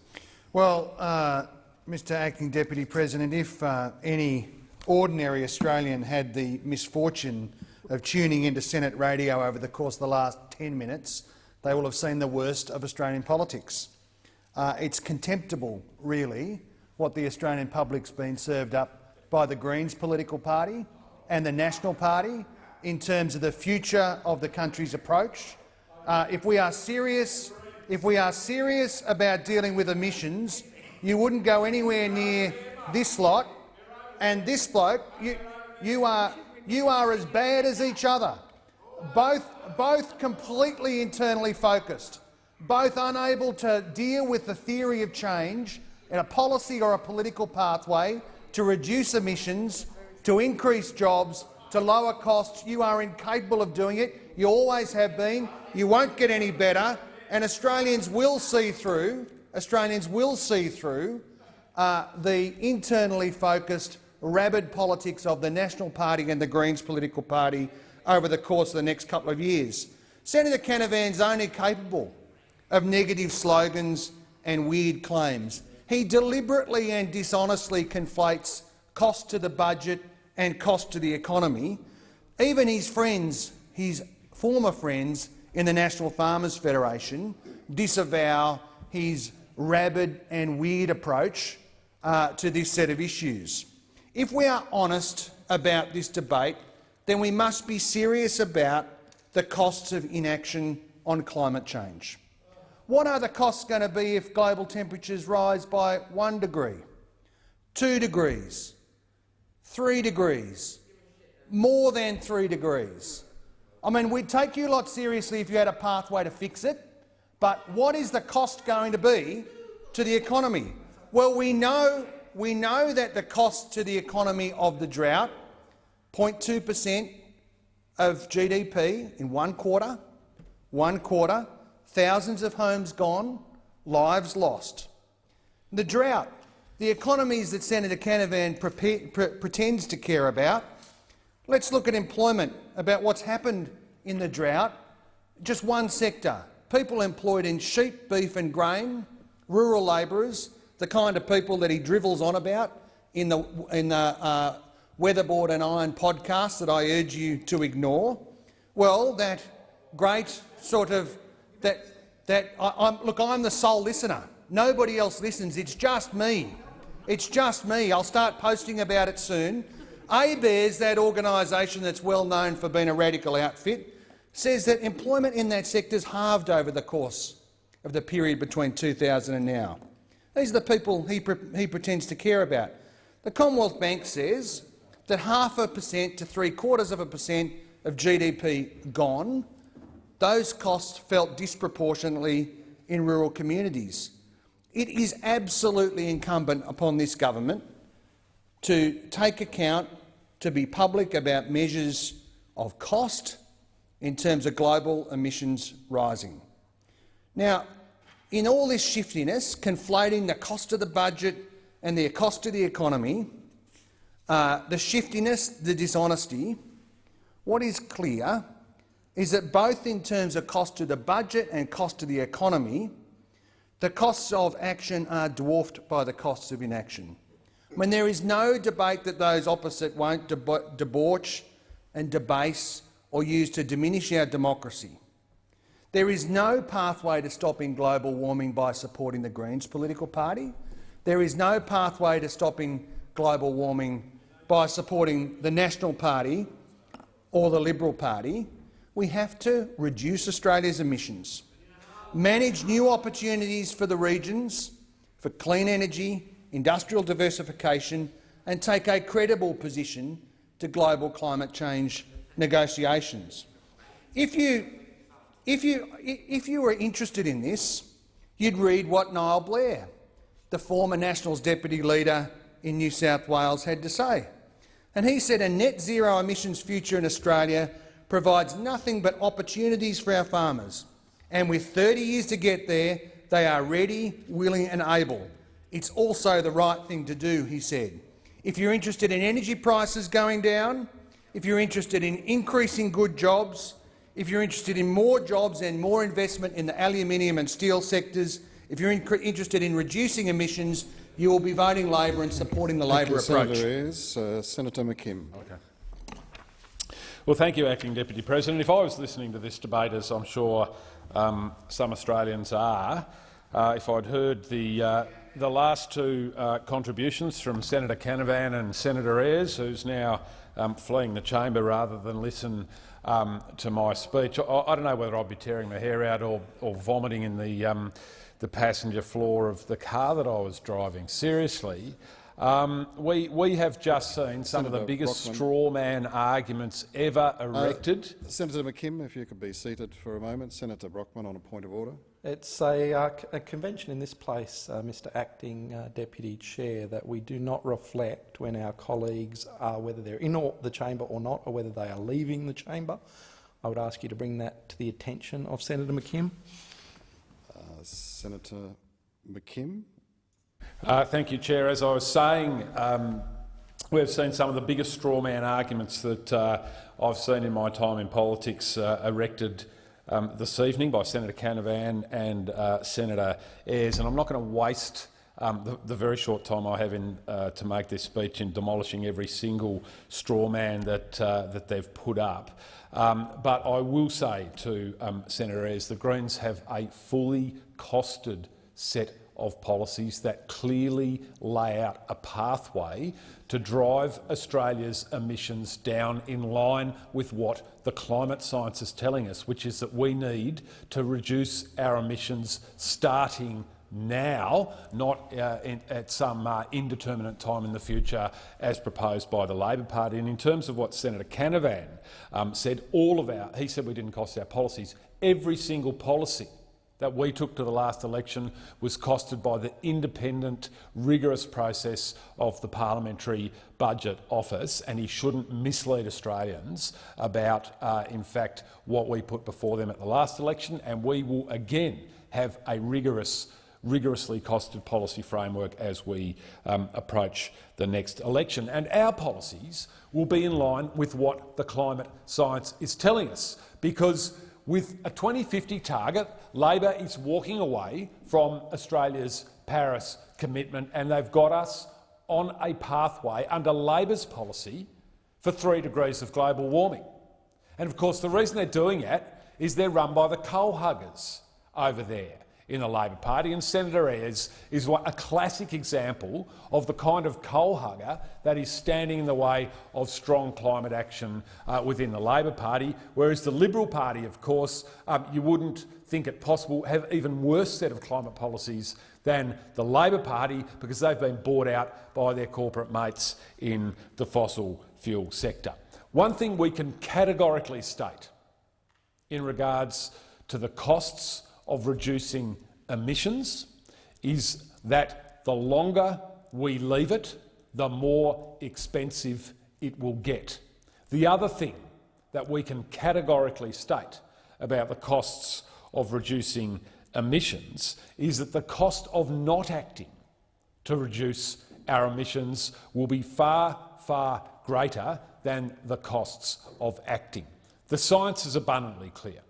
Well, uh, Mr Acting Deputy President, if uh, any ordinary Australian had the misfortune of tuning into Senate radio over the course of the last 10 minutes, they will have seen the worst of Australian politics. Uh, it's contemptible, really, what the Australian public's been served up by the Greens political party and the National Party in terms of the future of the country's approach. Uh, if we are serious, if we are serious about dealing with emissions, you wouldn't go anywhere near this lot and this bloke, you, you, are, you are as bad as each other, both, both completely internally focused, both unable to deal with the theory of change in a policy or a political pathway to reduce emissions to increase jobs, to lower costs. You are incapable of doing it. You always have been. You won't get any better, and Australians will see through. Australians will see through uh, the internally focused, rabid politics of the National Party and the Greens political party over the course of the next couple of years. Senator Canavan's only capable of negative slogans and weird claims. He deliberately and dishonestly conflates cost to the budget and cost to the economy. Even his friends, his former friends in the National Farmers Federation, disavow his rabid and weird approach uh, to this set of issues. If we are honest about this debate, then we must be serious about the costs of inaction on climate change. What are the costs going to be if global temperatures rise by one degree, two degrees, three degrees, more than three degrees? I mean, we'd take you a lot seriously if you had a pathway to fix it, but what is the cost going to be to the economy? Well, we know, we know that the cost to the economy of the drought, 0.2 per cent of GDP in one quarter, one quarter, thousands of homes gone, lives lost. The drought, the economies that Senator Canavan pre pre pretends to care about. Let's look at employment, about what's happened in the drought. Just one sector, people employed in sheep, beef and grain, rural labourers, the kind of people that he drivels on about in the, in the uh, Weatherboard and Iron podcast that I urge you to ignore. Well, that great sort of that that I, I'm, look, I'm the sole listener. Nobody else listens. It's just me. It's just me. I'll start posting about it soon. ABARES, that organisation that's well known for being a radical outfit, says that employment in that sector has halved over the course of the period between 2000 and now. These are the people he, pre he pretends to care about. The Commonwealth Bank says that half a percent to three quarters of a percent of GDP gone, those costs felt disproportionately in rural communities. It is absolutely incumbent upon this government to take account, to be public about measures of cost in terms of global emissions rising. Now, in all this shiftiness, conflating the cost of the budget and the cost of the economy, uh, the shiftiness, the dishonesty, what is clear is that both in terms of cost to the budget and cost to the economy, the costs of action are dwarfed by the costs of inaction. When there is no debate that those opposite won't debauch and debase or use to diminish our democracy. There is no pathway to stopping global warming by supporting the Greens political party. There is no pathway to stopping global warming by supporting the National Party or the Liberal Party. We have to reduce Australia's emissions, manage new opportunities for the regions for clean energy, industrial diversification and take a credible position to global climate change negotiations. If you if you, if you were interested in this, you'd read what Niall Blair, the former Nationals deputy leader in New South Wales, had to say. And he said a net zero emissions future in Australia provides nothing but opportunities for our farmers. And with 30 years to get there, they are ready, willing and able. It's also the right thing to do, he said. If you're interested in energy prices going down, if you're interested in increasing good jobs, if you're interested in more jobs and more investment in the aluminium and steel sectors, if you're in interested in reducing emissions, you will be voting Labor and supporting the Labor approach. Senator Ayres. Uh, Senator McKim. Okay. Well, thank you, Acting Deputy President. If I was listening to this debate, as I'm sure um, some Australians are, uh, if I'd heard the, uh, the last two uh, contributions from Senator Canavan and Senator Ayres, who's now um, fleeing the chamber rather than listen um, to my speech. I, I, don't know whether I'll be tearing my hair out or, or vomiting in the, um, the passenger floor of the car that I was driving. Seriously, um, we, we have just seen some Senator of the biggest Brockman. straw man arguments ever uh, erected. Uh, Senator McKim, if you could be seated for a moment. Senator Brockman on a point of order. It's a, uh, c- a convention in this place, uh, Mr Acting uh, Deputy Chair, that we do not reflect when our colleagues are, whether they're in or the chamber or not, or whether they are leaving the chamber. I would ask you to bring that to the attention of Senator McKim. Uh, Senator McKim. Uh, thank you, Chair. As I was saying, um, we've seen some of the biggest straw man arguments that uh, I've seen in my time in politics uh, erected um, this evening by Senator Canavan and uh, Senator Ayres, and I'm not going to waste um, the, the, very short time I have in, uh, to make this speech in demolishing every single straw man that, uh, that they've put up. Um, but I will say to um, Senator Ayres, the Greens have a fully costed set of policies that clearly lay out a pathway to drive Australia's emissions down in line with what the climate science is telling us, which is that we need to reduce our emissions starting now, not uh, in, at some uh, indeterminate time in the future as proposed by the Labor Party. And in terms of what Senator Canavan um, said, all of our, he said we didn't cost our policies, every single policy that we took to the last election was costed by the independent, rigorous process of the Parliamentary Budget Office, and he shouldn't mislead Australians about, uh, in fact, what we put before them at the last election, and we will again have a rigorous rigorously costed policy framework as we um, approach the next election. And our policies will be in line with what the climate science is telling us, because with a 2050 target, Labor is walking away from Australia's Paris commitment, and they've got us on a pathway under Labor's policy for three degrees of global warming. And of course, the reason they're doing it is they're run by the coal huggers over there in the Labor Party, and Senator Ayres is a classic example of the kind of coal hugger that is standing in the way of strong climate action uh, within the Labor Party, whereas the Liberal Party, of course, um, you wouldn't think it possible have even worse set of climate policies than the Labor Party because they've been bought out by their corporate mates in the fossil fuel sector. One thing we can categorically state in regards to the costs of reducing emissions is that the longer we leave it, the more expensive it will get. The other thing that we can categorically state about the costs of reducing emissions is that the cost of not acting to reduce our emissions will be far, far greater than the costs of acting. The science is abundantly clear.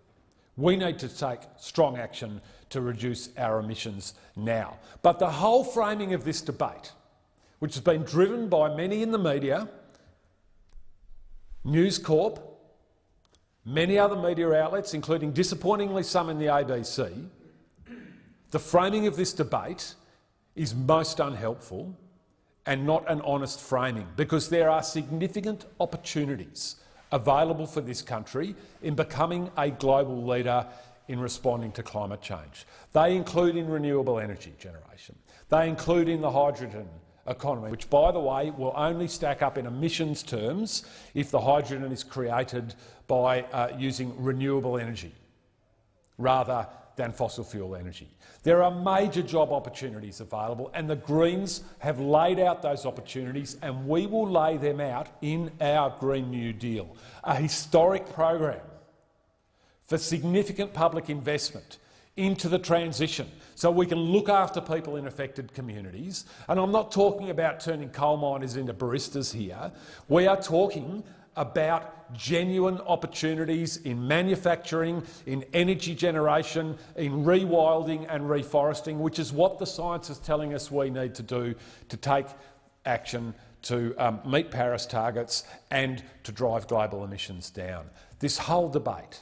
We need to take strong action to reduce our emissions now. But the whole framing of this debate, which has been driven by many in the media, News Corp, many other media outlets, including disappointingly some in the ABC, the framing of this debate is most unhelpful and not an honest framing because there are significant opportunities available for this country in becoming a global leader in responding to climate change. They include in renewable energy generation. They include in the hydrogen economy, which, by the way, will only stack up in emissions terms if the hydrogen is created by uh, using renewable energy rather than fossil fuel energy. There are major job opportunities available and the Greens have laid out those opportunities and we will lay them out in our Green New Deal, a historic program for significant public investment into the transition so we can look after people in affected communities. And I'm not talking about turning coal miners into baristas here. We are talking about genuine opportunities in manufacturing, in energy generation, in rewilding and reforesting, which is what the science is telling us we need to do to take action to um, meet Paris targets and to drive global emissions down. This whole debate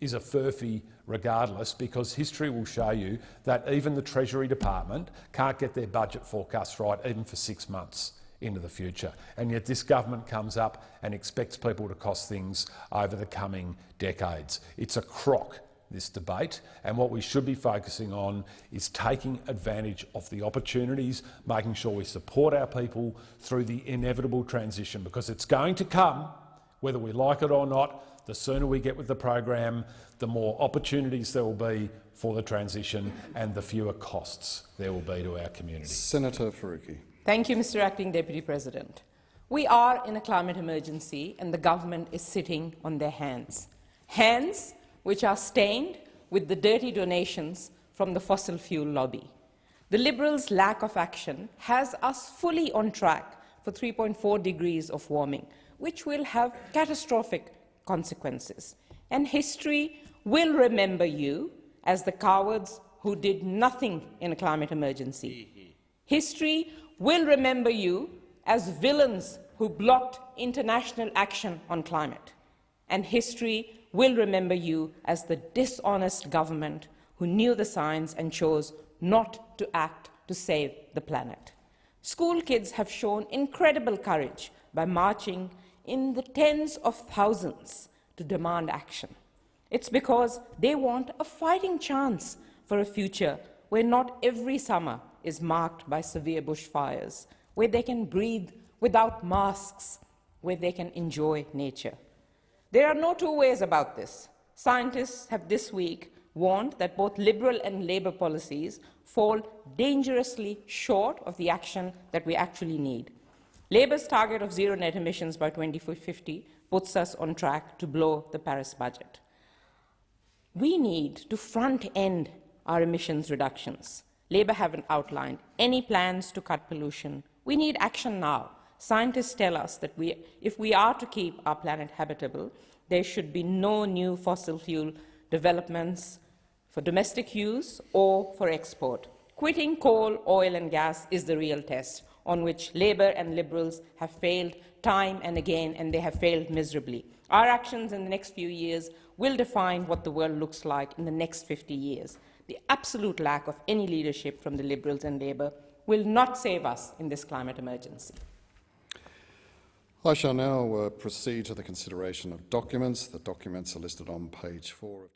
is a furphy regardless because history will show you that even the Treasury Department can't get their budget forecasts right even for six months into the future. And yet this government comes up and expects people to cost things over the coming decades. It's a crock, this debate, and what we should be focusing on is taking advantage of the opportunities, making sure we support our people through the inevitable transition, because it's going to come, whether we like it or not. The sooner we get with the program, the more opportunities there will be for the transition and the fewer costs there will be to our community. Senator Faruqi. Thank you, Mr Acting Deputy President. We are in a climate emergency and the government is sitting on their hands. Hands which are stained with the dirty donations from the fossil fuel lobby. The Liberals' lack of action has us fully on track for 3.4 degrees of warming, which will have catastrophic consequences. And history will remember you as the cowards who did nothing in a climate emergency. History will remember you as villains who blocked international action on climate. And history will remember you as the dishonest government who knew the science and chose not to act to save the planet. School kids have shown incredible courage by marching in the tens of thousands to demand action. It's because they want a fighting chance for a future where not every summer is marked by severe bushfires, where they can breathe without masks, where they can enjoy nature. There are no two ways about this. Scientists have this week warned that both Liberal and Labor policies fall dangerously short of the action that we actually need. Labor's target of zero net emissions by 2050 puts us on track to blow the Paris budget. We need to front-end our emissions reductions. Labor haven't outlined any plans to cut pollution. We need action now. Scientists tell us that we, if we are to keep our planet habitable, there should be no new fossil fuel developments for domestic use or for export. Quitting coal, oil and gas is the real test on which Labor and Liberals have failed time and again, and they have failed miserably. Our actions in the next few years will define what the world looks like in the next 50 years. The absolute lack of any leadership from the Liberals and Labor will not save us in this climate emergency. I shall now uh, proceed to the consideration of documents. The documents are listed on page four of